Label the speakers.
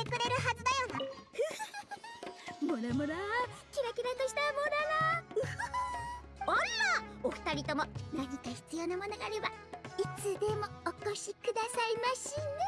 Speaker 1: ってくれるはずだよ。
Speaker 2: なモラモラキラキラとしたモラ
Speaker 1: ら。あらお二人とも何か必要なものがあればいつでもお越しくださいましね。